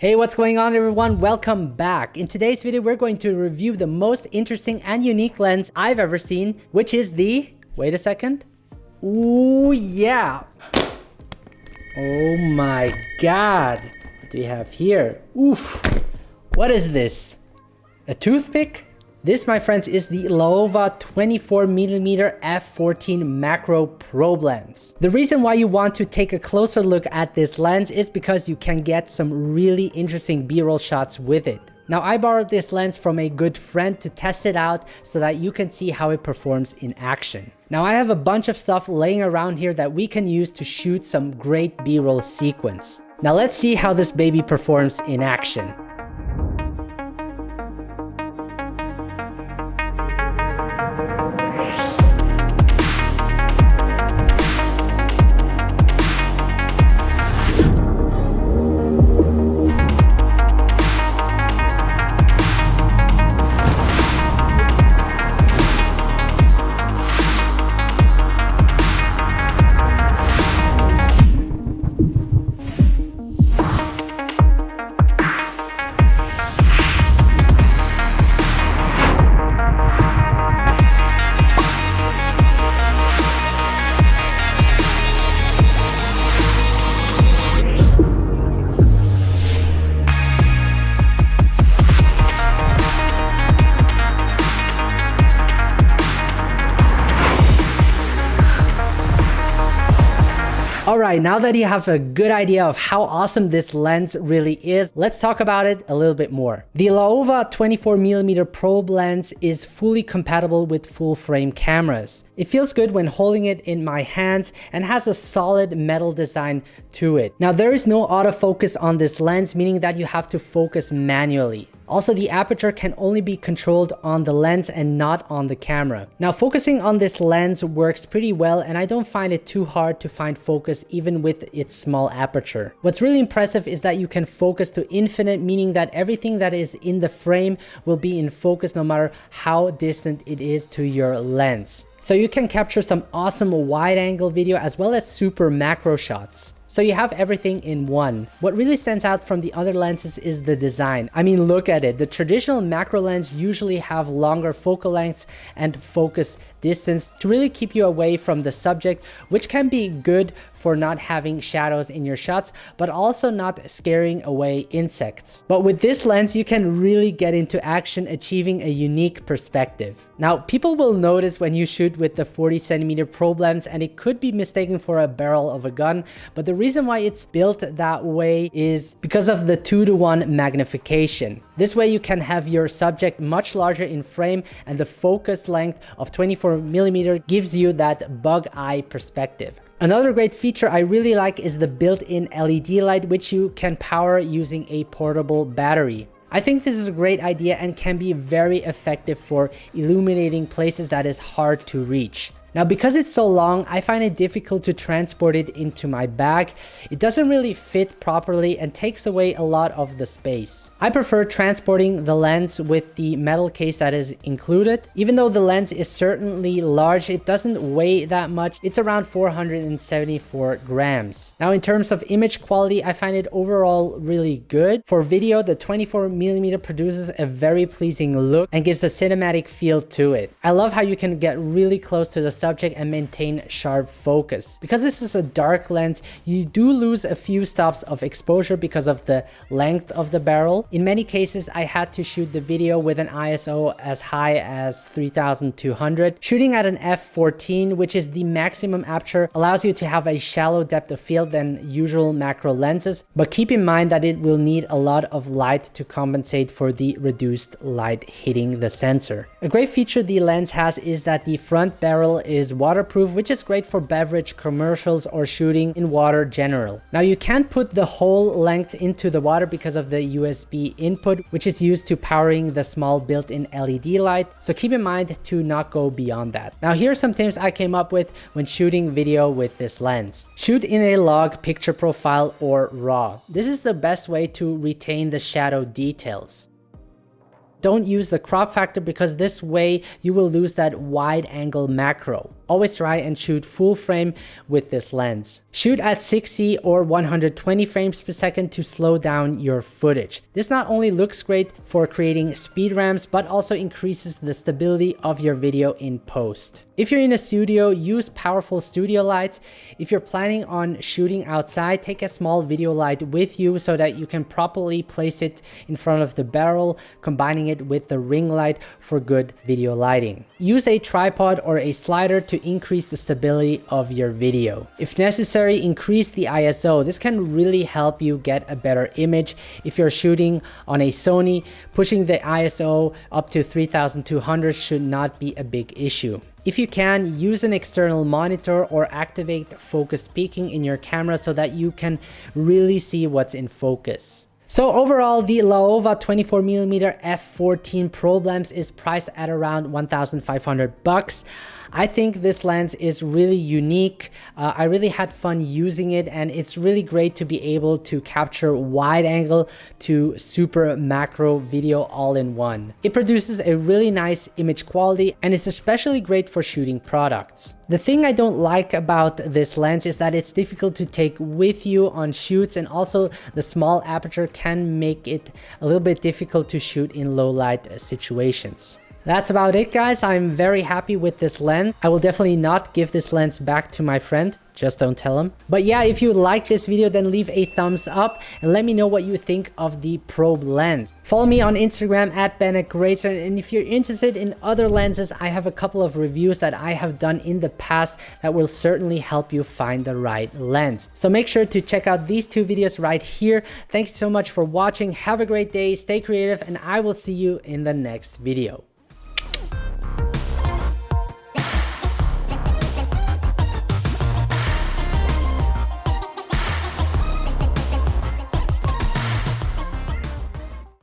Hey, what's going on everyone? Welcome back. In today's video, we're going to review the most interesting and unique lens I've ever seen, which is the, wait a second. Ooh, yeah. Oh my God. What do we have here? Oof. What is this? A toothpick? This, my friends, is the Laowa 24mm f14 macro probe lens. The reason why you want to take a closer look at this lens is because you can get some really interesting b-roll shots with it. Now I borrowed this lens from a good friend to test it out so that you can see how it performs in action. Now I have a bunch of stuff laying around here that we can use to shoot some great b-roll sequence. Now let's see how this baby performs in action. Alright, now that you have a good idea of how awesome this lens really is, let's talk about it a little bit more. The Laowa 24mm probe lens is fully compatible with full frame cameras. It feels good when holding it in my hands and has a solid metal design to it. Now there is no autofocus on this lens, meaning that you have to focus manually. Also, the aperture can only be controlled on the lens and not on the camera. Now, focusing on this lens works pretty well and I don't find it too hard to find focus even with its small aperture. What's really impressive is that you can focus to infinite, meaning that everything that is in the frame will be in focus no matter how distant it is to your lens. So you can capture some awesome wide angle video as well as super macro shots. So you have everything in one. What really stands out from the other lenses is the design. I mean, look at it. The traditional macro lens usually have longer focal lengths and focus distance to really keep you away from the subject, which can be good for not having shadows in your shots, but also not scaring away insects. But with this lens, you can really get into action, achieving a unique perspective. Now, people will notice when you shoot with the 40 centimeter probe lens and it could be mistaken for a barrel of a gun, but the reason why it's built that way is because of the two to one magnification. This way you can have your subject much larger in frame and the focus length of 24 millimeter gives you that bug eye perspective. Another great feature I really like is the built-in LED light which you can power using a portable battery. I think this is a great idea and can be very effective for illuminating places that is hard to reach. Now because it's so long, I find it difficult to transport it into my bag. It doesn't really fit properly and takes away a lot of the space. I prefer transporting the lens with the metal case that is included. Even though the lens is certainly large, it doesn't weigh that much. It's around 474 grams. Now in terms of image quality, I find it overall really good. For video, the 24mm produces a very pleasing look and gives a cinematic feel to it. I love how you can get really close to the subject and maintain sharp focus. Because this is a dark lens, you do lose a few stops of exposure because of the length of the barrel. In many cases, I had to shoot the video with an ISO as high as 3200. Shooting at an f14, which is the maximum aperture, allows you to have a shallow depth of field than usual macro lenses, but keep in mind that it will need a lot of light to compensate for the reduced light hitting the sensor. A great feature the lens has is that the front barrel is waterproof, which is great for beverage commercials or shooting in water general. Now you can't put the whole length into the water because of the USB input, which is used to powering the small built-in LED light. So keep in mind to not go beyond that. Now here are some tips I came up with when shooting video with this lens. Shoot in a log picture profile or RAW. This is the best way to retain the shadow details don't use the crop factor because this way you will lose that wide angle macro. Always try and shoot full frame with this lens. Shoot at 60 or 120 frames per second to slow down your footage. This not only looks great for creating speed ramps, but also increases the stability of your video in post. If you're in a studio, use powerful studio lights. If you're planning on shooting outside, take a small video light with you so that you can properly place it in front of the barrel, combining it with the ring light for good video lighting. Use a tripod or a slider to increase the stability of your video. If necessary, increase the ISO. This can really help you get a better image. If you're shooting on a Sony, pushing the ISO up to 3200 should not be a big issue. If you can, use an external monitor or activate focus peaking in your camera so that you can really see what's in focus. So overall, the Laowa 24mm f14 Pro lens is priced at around 1,500 bucks. I think this lens is really unique. Uh, I really had fun using it and it's really great to be able to capture wide angle to super macro video all in one. It produces a really nice image quality and it's especially great for shooting products. The thing I don't like about this lens is that it's difficult to take with you on shoots and also the small aperture can make it a little bit difficult to shoot in low light situations. That's about it guys. I'm very happy with this lens. I will definitely not give this lens back to my friend. Just don't tell him. But yeah, if you like this video, then leave a thumbs up and let me know what you think of the probe lens. Follow me on Instagram at BennetGrazer. And if you're interested in other lenses, I have a couple of reviews that I have done in the past that will certainly help you find the right lens. So make sure to check out these two videos right here. Thanks so much for watching. Have a great day, stay creative, and I will see you in the next video.